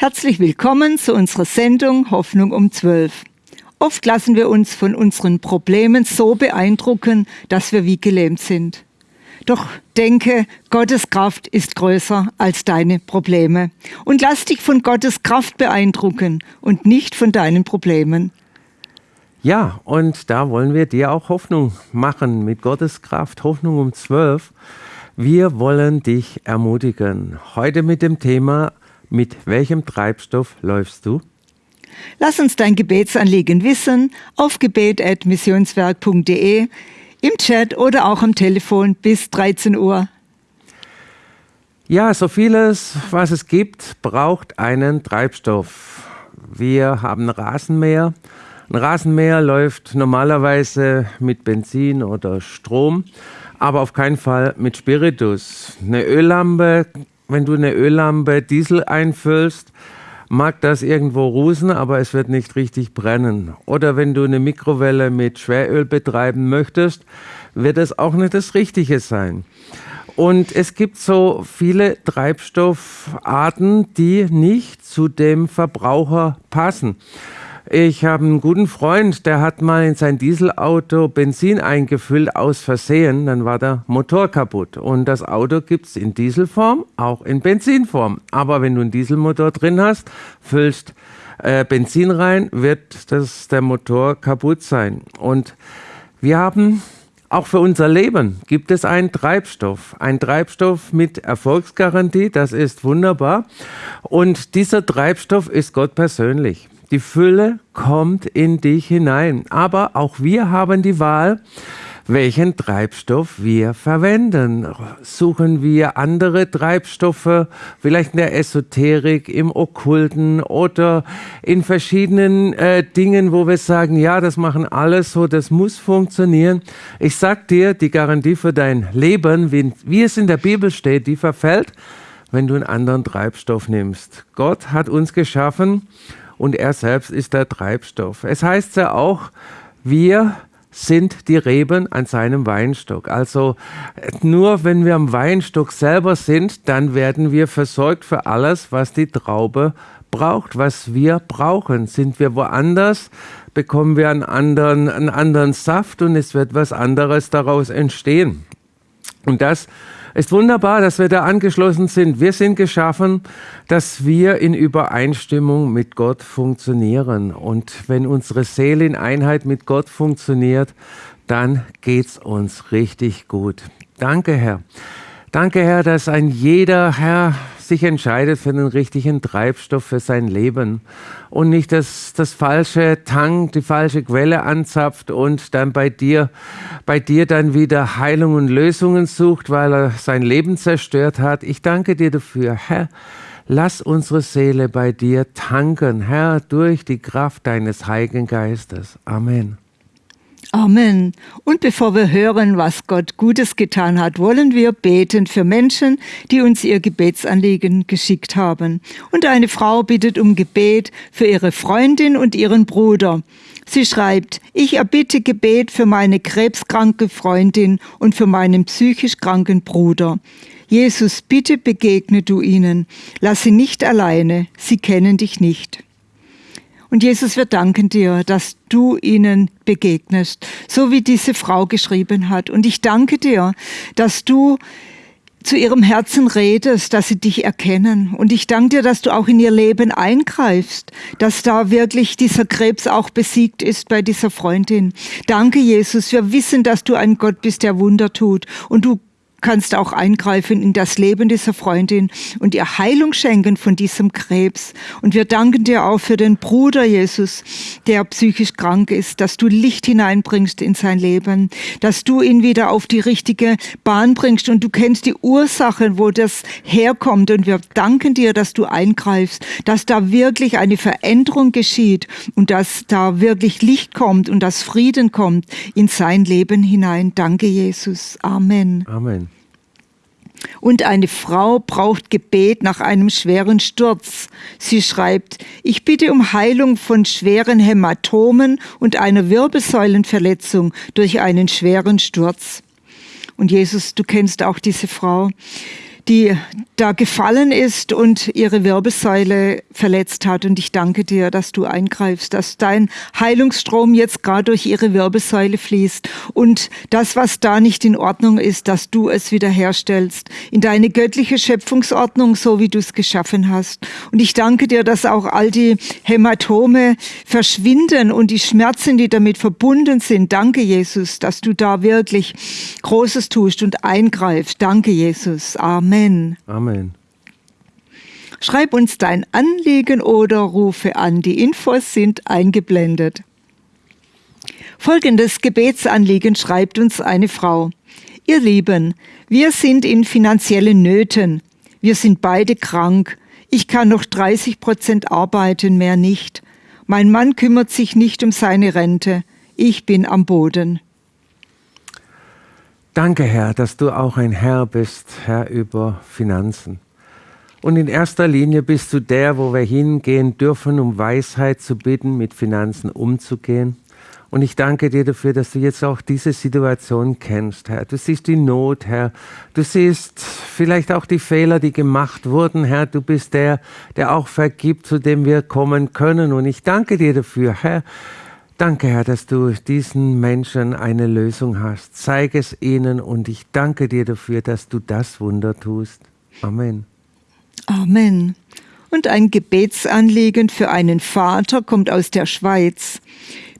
Herzlich willkommen zu unserer Sendung Hoffnung um 12. Oft lassen wir uns von unseren Problemen so beeindrucken, dass wir wie gelähmt sind. Doch denke, Gottes Kraft ist größer als deine Probleme. Und lass dich von Gottes Kraft beeindrucken und nicht von deinen Problemen. Ja, und da wollen wir dir auch Hoffnung machen mit Gottes Kraft. Hoffnung um 12. Wir wollen dich ermutigen. Heute mit dem Thema mit welchem Treibstoff läufst du? Lass uns dein Gebetsanliegen wissen auf gebet.missionswerk.de, im Chat oder auch am Telefon bis 13 Uhr. Ja, so vieles, was es gibt, braucht einen Treibstoff. Wir haben Rasenmäher. Ein Rasenmäher läuft normalerweise mit Benzin oder Strom, aber auf keinen Fall mit Spiritus. Eine Öllampe wenn du eine Öllampe Diesel einfüllst, mag das irgendwo rusen, aber es wird nicht richtig brennen. Oder wenn du eine Mikrowelle mit Schweröl betreiben möchtest, wird es auch nicht das Richtige sein. Und es gibt so viele Treibstoffarten, die nicht zu dem Verbraucher passen. Ich habe einen guten Freund, der hat mal in sein Dieselauto Benzin eingefüllt aus Versehen, dann war der Motor kaputt. Und das Auto gibt es in Dieselform, auch in Benzinform. Aber wenn du einen Dieselmotor drin hast, füllst äh, Benzin rein, wird das, der Motor kaputt sein. Und wir haben auch für unser Leben gibt es einen Treibstoff, ein Treibstoff mit Erfolgsgarantie, das ist wunderbar. Und dieser Treibstoff ist Gott persönlich. Die Fülle kommt in dich hinein. Aber auch wir haben die Wahl, welchen Treibstoff wir verwenden. Suchen wir andere Treibstoffe, vielleicht in der Esoterik, im Okkulten oder in verschiedenen äh, Dingen, wo wir sagen, ja, das machen alles so, das muss funktionieren. Ich sag dir, die Garantie für dein Leben, wie, wie es in der Bibel steht, die verfällt, wenn du einen anderen Treibstoff nimmst. Gott hat uns geschaffen und er selbst ist der Treibstoff. Es heißt ja auch, wir sind die Reben an seinem Weinstock. Also nur wenn wir am Weinstock selber sind, dann werden wir versorgt für alles, was die Traube braucht, was wir brauchen. Sind wir woanders, bekommen wir einen anderen, einen anderen Saft und es wird was anderes daraus entstehen. Und das ist wunderbar, dass wir da angeschlossen sind. Wir sind geschaffen, dass wir in Übereinstimmung mit Gott funktionieren. Und wenn unsere Seele in Einheit mit Gott funktioniert, dann geht's uns richtig gut. Danke, Herr. Danke, Herr, dass ein jeder, Herr, sich entscheidet für den richtigen Treibstoff für sein Leben und nicht das, das falsche Tank, die falsche Quelle anzapft und dann bei dir, bei dir dann wieder Heilung und Lösungen sucht, weil er sein Leben zerstört hat. Ich danke dir dafür, Herr. Lass unsere Seele bei dir tanken, Herr, durch die Kraft deines Heiligen Geistes. Amen. Amen. Und bevor wir hören, was Gott Gutes getan hat, wollen wir beten für Menschen, die uns ihr Gebetsanliegen geschickt haben. Und eine Frau bittet um Gebet für ihre Freundin und ihren Bruder. Sie schreibt, ich erbitte Gebet für meine krebskranke Freundin und für meinen psychisch kranken Bruder. Jesus, bitte begegne du ihnen. Lass sie nicht alleine. Sie kennen dich nicht. Und Jesus, wir danken dir, dass du ihnen begegnest, so wie diese Frau geschrieben hat. Und ich danke dir, dass du zu ihrem Herzen redest, dass sie dich erkennen. Und ich danke dir, dass du auch in ihr Leben eingreifst, dass da wirklich dieser Krebs auch besiegt ist bei dieser Freundin. Danke, Jesus. Wir wissen, dass du ein Gott bist, der Wunder tut. Und du kannst auch eingreifen in das Leben dieser Freundin und ihr Heilung schenken von diesem Krebs. Und wir danken dir auch für den Bruder Jesus, der psychisch krank ist, dass du Licht hineinbringst in sein Leben, dass du ihn wieder auf die richtige Bahn bringst und du kennst die Ursachen, wo das herkommt. Und wir danken dir, dass du eingreifst, dass da wirklich eine Veränderung geschieht und dass da wirklich Licht kommt und dass Frieden kommt in sein Leben hinein. Danke, Jesus. Amen. Amen. Und eine Frau braucht Gebet nach einem schweren Sturz. Sie schreibt, ich bitte um Heilung von schweren Hämatomen und einer Wirbelsäulenverletzung durch einen schweren Sturz. Und Jesus, du kennst auch diese Frau. Die da gefallen ist und ihre Wirbelsäule verletzt hat. Und ich danke dir, dass du eingreifst, dass dein Heilungsstrom jetzt gerade durch ihre Wirbelsäule fließt und das, was da nicht in Ordnung ist, dass du es wiederherstellst in deine göttliche Schöpfungsordnung, so wie du es geschaffen hast. Und ich danke dir, dass auch all die Hämatome verschwinden und die Schmerzen, die damit verbunden sind. Danke, Jesus, dass du da wirklich Großes tust und eingreifst. Danke, Jesus. Amen. Amen. Schreib uns dein Anliegen oder rufe an. Die Infos sind eingeblendet. Folgendes Gebetsanliegen schreibt uns eine Frau. Ihr Lieben, wir sind in finanziellen Nöten. Wir sind beide krank. Ich kann noch 30 Prozent arbeiten, mehr nicht. Mein Mann kümmert sich nicht um seine Rente. Ich bin am Boden. Danke, Herr, dass du auch ein Herr bist, Herr über Finanzen. Und in erster Linie bist du der, wo wir hingehen dürfen, um Weisheit zu bitten, mit Finanzen umzugehen. Und ich danke dir dafür, dass du jetzt auch diese Situation kennst, Herr. Du siehst die Not, Herr. Du siehst vielleicht auch die Fehler, die gemacht wurden, Herr. Du bist der, der auch vergibt, zu dem wir kommen können. Und ich danke dir dafür, Herr, Danke, Herr, dass du diesen Menschen eine Lösung hast. Zeig es ihnen und ich danke dir dafür, dass du das Wunder tust. Amen. Amen. Und ein Gebetsanliegen für einen Vater kommt aus der Schweiz.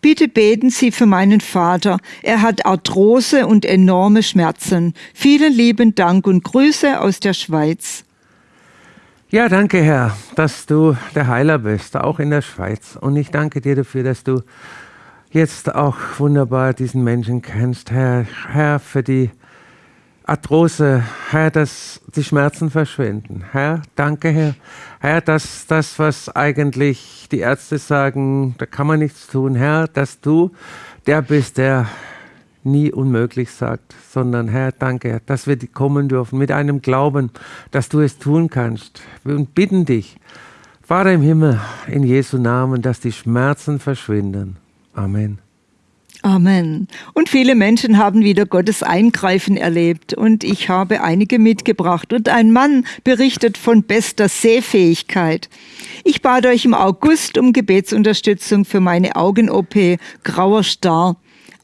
Bitte beten Sie für meinen Vater. Er hat Arthrose und enorme Schmerzen. Vielen lieben Dank und Grüße aus der Schweiz. Ja, danke, Herr, dass du der Heiler bist, auch in der Schweiz. Und ich danke dir dafür, dass du jetzt auch wunderbar diesen Menschen kennst, Herr, Herr, für die Arthrose, Herr, dass die Schmerzen verschwinden. Herr, danke, Herr. Herr, dass das, was eigentlich die Ärzte sagen, da kann man nichts tun. Herr, dass du der bist, der nie unmöglich sagt, sondern Herr, danke, dass wir kommen dürfen mit einem Glauben, dass du es tun kannst. Wir bitten dich, Vater im Himmel, in Jesu Namen, dass die Schmerzen verschwinden. Amen. Amen. Und viele Menschen haben wieder Gottes Eingreifen erlebt und ich habe einige mitgebracht. Und ein Mann berichtet von bester Sehfähigkeit. Ich bat euch im August um Gebetsunterstützung für meine Augen-OP, grauer Star.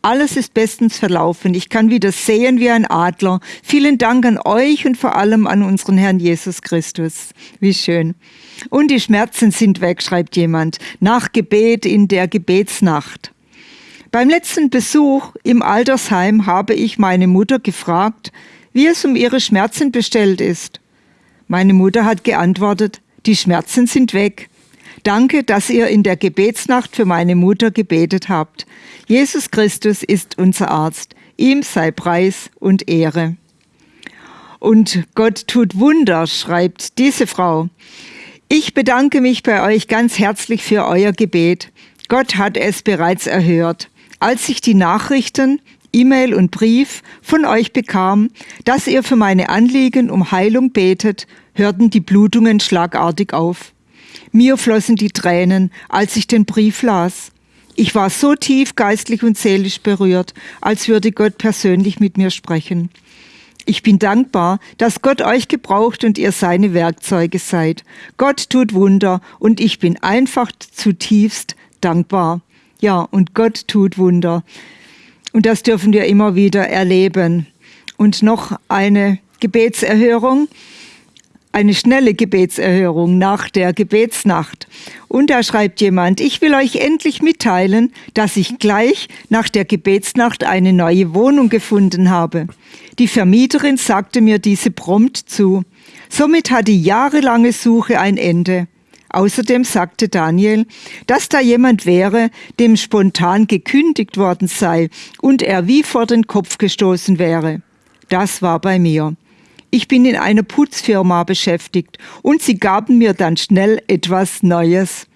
Alles ist bestens verlaufen. Ich kann wieder sehen wie ein Adler. Vielen Dank an euch und vor allem an unseren Herrn Jesus Christus. Wie schön. Und die Schmerzen sind weg, schreibt jemand, nach Gebet in der Gebetsnacht. Beim letzten Besuch im Altersheim habe ich meine Mutter gefragt, wie es um ihre Schmerzen bestellt ist. Meine Mutter hat geantwortet, die Schmerzen sind weg. Danke, dass ihr in der Gebetsnacht für meine Mutter gebetet habt. Jesus Christus ist unser Arzt. Ihm sei Preis und Ehre. Und Gott tut Wunder, schreibt diese Frau. Ich bedanke mich bei euch ganz herzlich für euer Gebet. Gott hat es bereits erhört. Als ich die Nachrichten, E-Mail und Brief von euch bekam, dass ihr für meine Anliegen um Heilung betet, hörten die Blutungen schlagartig auf. Mir flossen die Tränen, als ich den Brief las. Ich war so tief geistlich und seelisch berührt, als würde Gott persönlich mit mir sprechen. Ich bin dankbar, dass Gott euch gebraucht und ihr seine Werkzeuge seid. Gott tut Wunder und ich bin einfach zutiefst dankbar. Ja, und Gott tut Wunder. Und das dürfen wir immer wieder erleben. Und noch eine Gebetserhörung eine schnelle Gebetserhörung nach der Gebetsnacht. Und da schreibt jemand, ich will euch endlich mitteilen, dass ich gleich nach der Gebetsnacht eine neue Wohnung gefunden habe. Die Vermieterin sagte mir diese prompt zu. Somit hat die jahrelange Suche ein Ende. Außerdem sagte Daniel, dass da jemand wäre, dem spontan gekündigt worden sei und er wie vor den Kopf gestoßen wäre. Das war bei mir. Ich bin in einer Putzfirma beschäftigt und sie gaben mir dann schnell etwas Neues.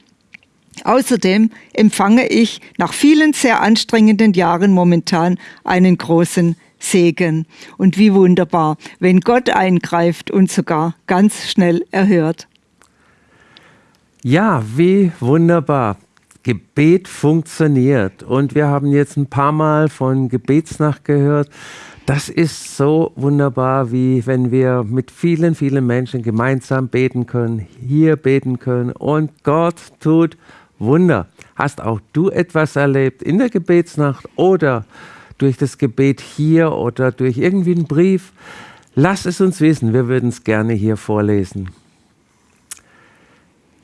Außerdem empfange ich nach vielen sehr anstrengenden Jahren momentan einen großen Segen. Und wie wunderbar, wenn Gott eingreift und sogar ganz schnell erhört. Ja, wie wunderbar. Gebet funktioniert. Und wir haben jetzt ein paar Mal von Gebetsnacht gehört Das ist so wunderbar, wie wenn wir mit vielen, vielen Menschen gemeinsam beten können, hier beten können und Gott tut Wunder. Hast auch du etwas erlebt in der Gebetsnacht oder durch das Gebet hier oder durch irgendwie einen Brief? Lass es uns wissen, wir würden es gerne hier vorlesen.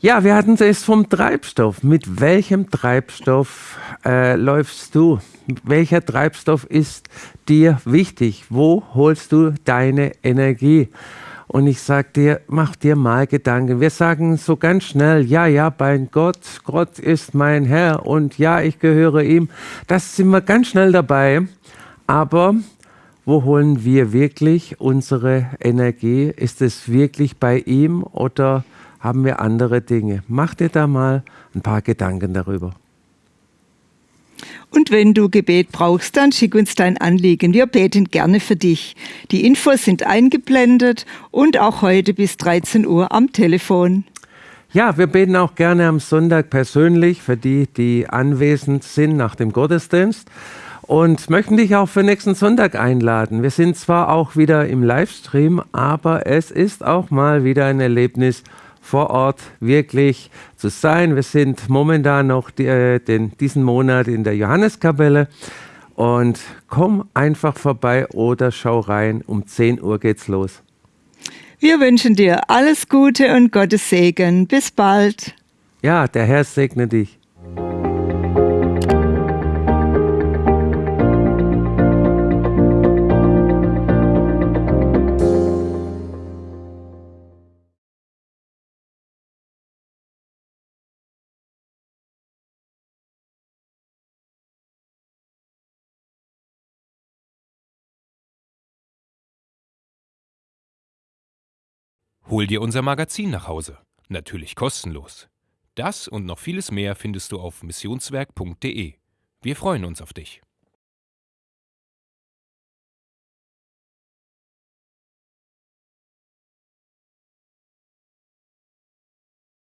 Ja, wir hatten es vom Treibstoff. Mit welchem Treibstoff äh, läufst du? Welcher Treibstoff ist dir wichtig? Wo holst du deine Energie? Und ich sage dir, mach dir mal Gedanken. Wir sagen so ganz schnell, ja, ja, mein Gott, Gott ist mein Herr und ja, ich gehöre ihm. Das sind wir ganz schnell dabei. Aber wo holen wir wirklich unsere Energie? Ist es wirklich bei ihm oder haben wir andere Dinge. Mach dir da mal ein paar Gedanken darüber. Und wenn du Gebet brauchst, dann schick uns dein Anliegen. Wir beten gerne für dich. Die Infos sind eingeblendet und auch heute bis 13 Uhr am Telefon. Ja, wir beten auch gerne am Sonntag persönlich für die, die anwesend sind nach dem Gottesdienst und möchten dich auch für nächsten Sonntag einladen. Wir sind zwar auch wieder im Livestream, aber es ist auch mal wieder ein Erlebnis vor Ort wirklich zu sein. Wir sind momentan noch die, äh, den, diesen Monat in der Johanneskapelle und komm einfach vorbei oder schau rein. Um 10 Uhr geht's los. Wir wünschen dir alles Gute und Gottes Segen. Bis bald. Ja, der Herr segne dich. Hol dir unser Magazin nach Hause. Natürlich kostenlos. Das und noch vieles mehr findest du auf missionswerk.de. Wir freuen uns auf dich.